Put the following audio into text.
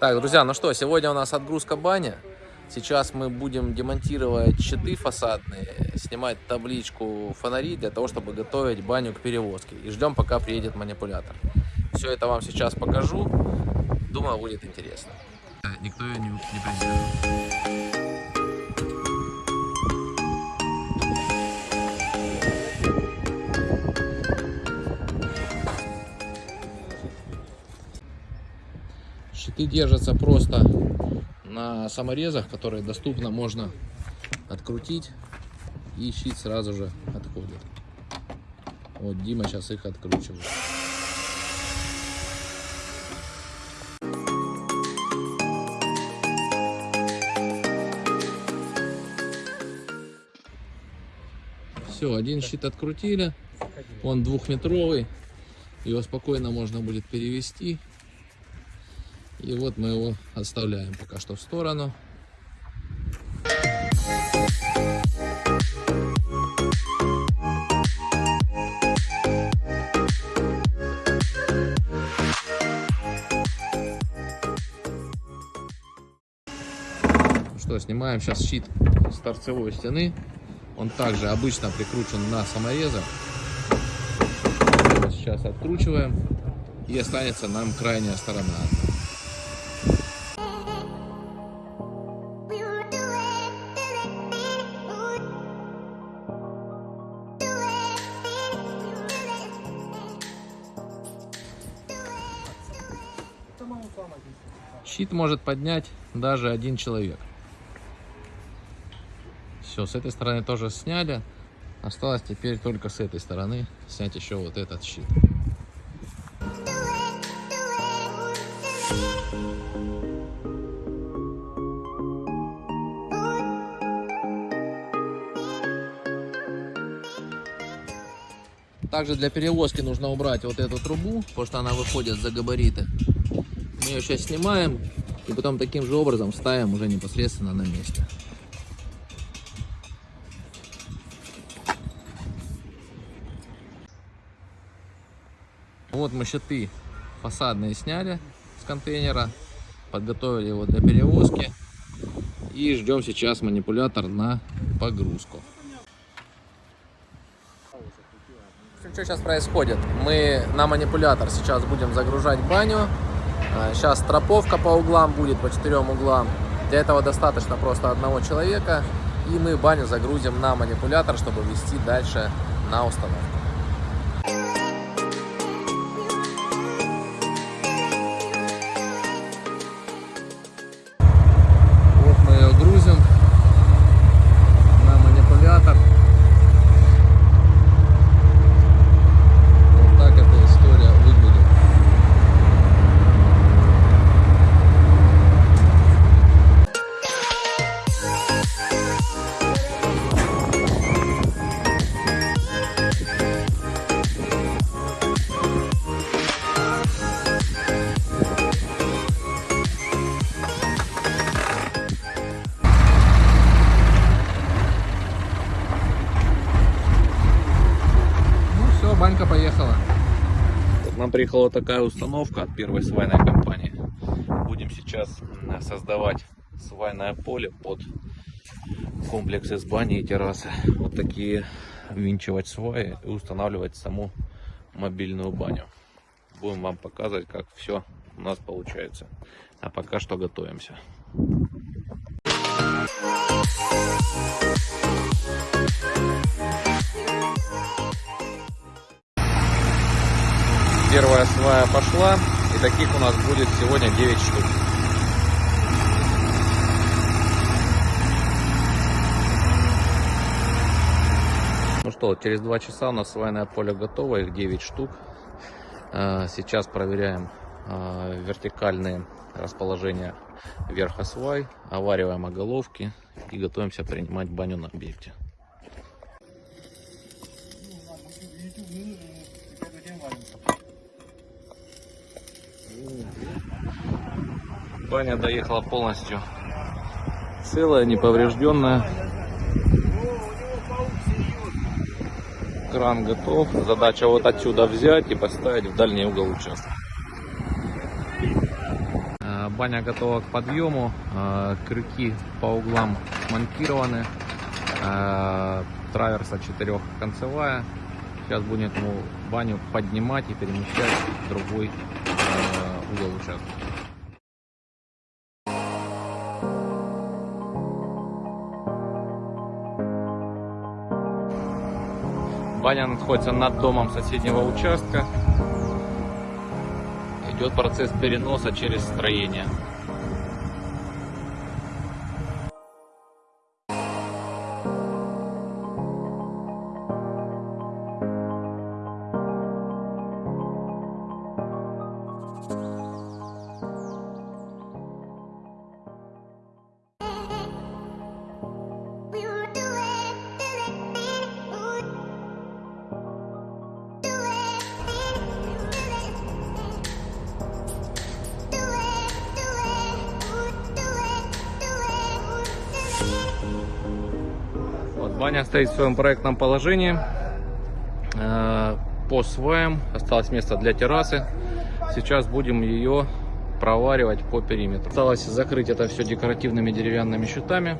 Так, друзья, ну что, сегодня у нас отгрузка баня. Сейчас мы будем демонтировать щиты фасадные, снимать табличку фонари для того, чтобы готовить баню к перевозке. И ждем, пока приедет манипулятор. Все это вам сейчас покажу. Думаю, будет интересно. Никто ее не, не презирает. Щиты держатся просто на саморезах, которые доступно можно открутить, и щит сразу же отходит. Вот Дима сейчас их откручивает. Все, один щит открутили, он двухметровый, его спокойно можно будет перевести. И вот мы его оставляем пока что в сторону. Что, снимаем сейчас щит с торцевой стены. Он также обычно прикручен на саморезах. Его Сейчас откручиваем. И останется нам крайняя сторона. Щит может поднять даже один человек. Все, с этой стороны тоже сняли. Осталось теперь только с этой стороны снять еще вот этот щит. Также для перевозки нужно убрать вот эту трубу, потому что она выходит за габариты. Мы ее сейчас снимаем и потом таким же образом ставим уже непосредственно на месте. Вот мы щиты фасадные сняли с контейнера, подготовили его для перевозки и ждем сейчас манипулятор на погрузку. Что сейчас происходит? Мы на манипулятор сейчас будем загружать баню. Сейчас строповка по углам будет, по четырем углам. Для этого достаточно просто одного человека. И мы баню загрузим на манипулятор, чтобы вести дальше на установку. Банька поехала. Вот нам приехала такая установка от первой свайной компании. Будем сейчас создавать свайное поле под комплекс из бани и террасы. Вот такие винчивать сваи и устанавливать саму мобильную баню. Будем вам показывать, как все у нас получается. А пока что готовимся. Первая свая пошла, и таких у нас будет сегодня 9 штук. Ну что, через 2 часа у нас свайное поле готово, их 9 штук. А, Сейчас проверяем а, вертикальные расположения верха свай, овариваем оголовки и готовимся принимать баню на объекте. Баня доехала полностью целая, неповрежденная. Кран готов. Задача вот отсюда взять и поставить в дальний угол участка. А, баня готова к подъему. Э, Крюки по углам смонтированы. Э, Траверса четырехконцевая. Сейчас будем эту баню поднимать и перемещать в другой э, угол участка. Баня находится над домом соседнего участка. Идет процесс переноса через строение. Баня стоит в своем проектном положении. Э, По сваям осталось место для террасы. Сейчас будем ее проваривать по периметру. Осталось закрыть это все декоративными деревянными щитами.